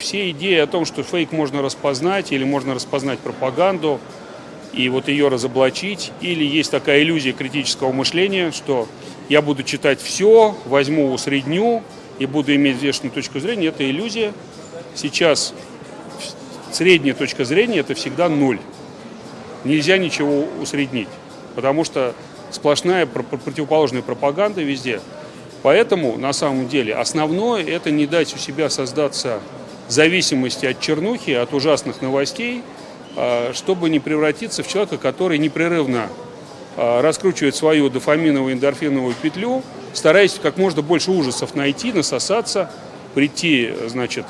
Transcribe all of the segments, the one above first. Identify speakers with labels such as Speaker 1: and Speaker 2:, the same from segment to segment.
Speaker 1: Все идеи о том, что фейк можно распознать или можно распознать пропаганду и вот ее разоблачить, или есть такая иллюзия критического мышления, что я буду читать все, возьму усредню и буду иметь взвешенную точку зрения, это иллюзия. Сейчас средняя точка зрения – это всегда ноль. Нельзя ничего усреднить, потому что сплошная противоположная пропаганда везде. Поэтому, на самом деле, основное – это не дать у себя создаться зависимости от чернухи, от ужасных новостей, а, чтобы не превратиться в человека, который непрерывно а, раскручивает свою дофаминовую эндорфиновую петлю, стараясь как можно больше ужасов найти, насосаться, прийти, значит,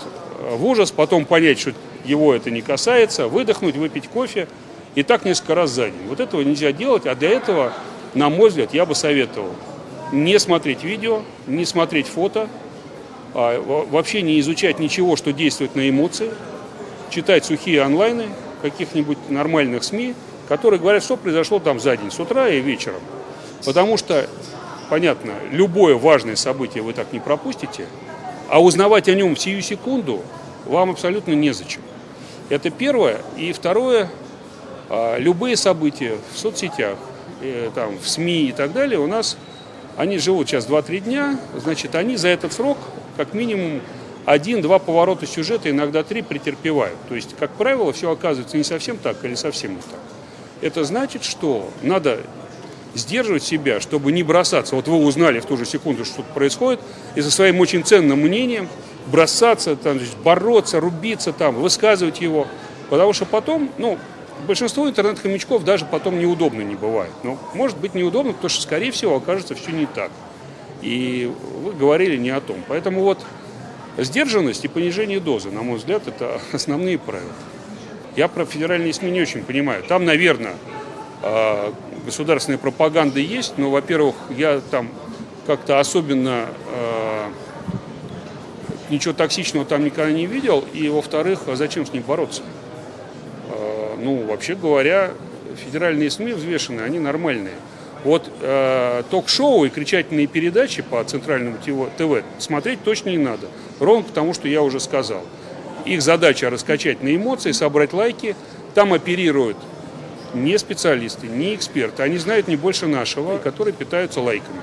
Speaker 1: в ужас, потом понять, что его это не касается, выдохнуть, выпить кофе, и так несколько раз за день. Вот этого нельзя делать, а для этого, на мой взгляд, я бы советовал не смотреть видео, не смотреть фото, вообще не изучать ничего, что действует на эмоции, читать сухие онлайны каких-нибудь нормальных СМИ, которые говорят, что произошло там за день, с утра и вечером. Потому что, понятно, любое важное событие вы так не пропустите, а узнавать о нем в сию секунду вам абсолютно незачем. Это первое. И второе, а, любые события в соцсетях, э, там, в СМИ и так далее у нас, они живут сейчас 2-3 дня, значит, они за этот срок как минимум один-два поворота сюжета, иногда три претерпевают. То есть, как правило, все оказывается не совсем так или совсем не так. Это значит, что надо сдерживать себя, чтобы не бросаться. Вот вы узнали в ту же секунду, что что-то происходит, и со своим очень ценным мнением бросаться, там, бороться, рубиться, там, высказывать его. Потому что потом, ну, большинство интернет-хомячков даже потом неудобно не бывает. Но может быть неудобно, потому что, скорее всего, окажется все не так. И вы говорили не о том. Поэтому вот сдержанность и понижение дозы, на мой взгляд, это основные правила. Я про федеральные СМИ не очень понимаю. Там, наверное, а, государственная пропаганда есть, но, во-первых, я там как-то особенно а, ничего токсичного там никогда не видел, и, во-вторых, а зачем с ним бороться? Ну, вообще говоря, федеральные СМИ взвешенные, они нормальные. Вот э, ток-шоу и кричательные передачи по центральному ТВ смотреть точно не надо. Ровно потому, что я уже сказал. Их задача раскачать на эмоции, собрать лайки. Там оперируют не специалисты, не эксперты. Они знают не больше нашего, которые питаются лайками.